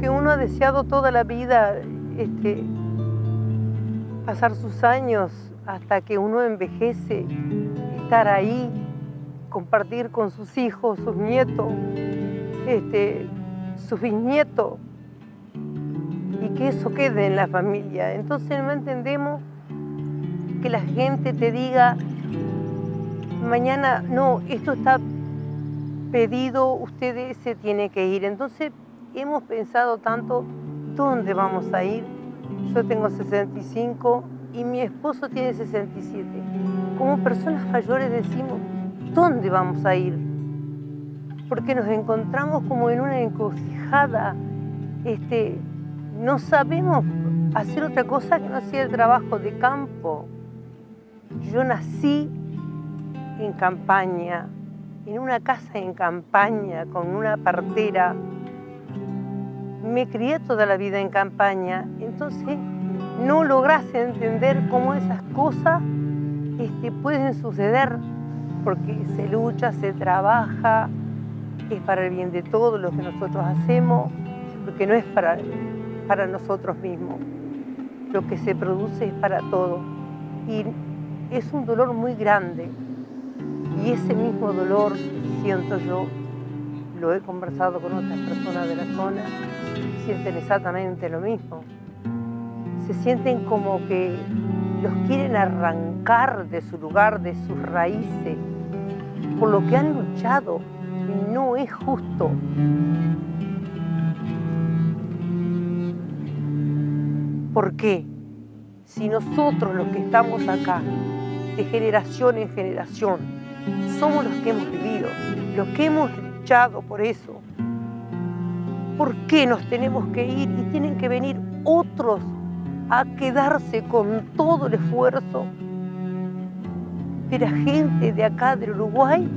que uno ha deseado toda la vida, este, pasar sus años hasta que uno envejece, estar ahí, compartir con sus hijos, sus nietos, este, sus bisnietos, y que eso quede en la familia. Entonces no entendemos que la gente te diga, mañana, no, esto está pedido, usted se tiene que ir. Entonces hemos pensado tanto, ¿dónde vamos a ir? Yo tengo 65 y mi esposo tiene 67. Como personas mayores decimos, ¿dónde vamos a ir? Porque nos encontramos como en una encrucijada, este, no sabemos hacer otra cosa que no sea el trabajo de campo. Yo nací en campaña, en una casa en campaña, con una partera. Me crié toda la vida en campaña, entonces no logras entender cómo esas cosas este, pueden suceder, porque se lucha, se trabaja, es para el bien de todos lo que nosotros hacemos, porque no es para para nosotros mismos. Lo que se produce es para todos. Y es un dolor muy grande. Y ese mismo dolor, siento yo, lo he conversado con otras personas de la zona, sienten exactamente lo mismo. Se sienten como que los quieren arrancar de su lugar, de sus raíces, por lo que han luchado. No es justo. ¿Por qué? Si nosotros los que estamos acá, de generación en generación, somos los que hemos vivido, los que hemos luchado por eso, ¿por qué nos tenemos que ir y tienen que venir otros a quedarse con todo el esfuerzo de la gente de acá del Uruguay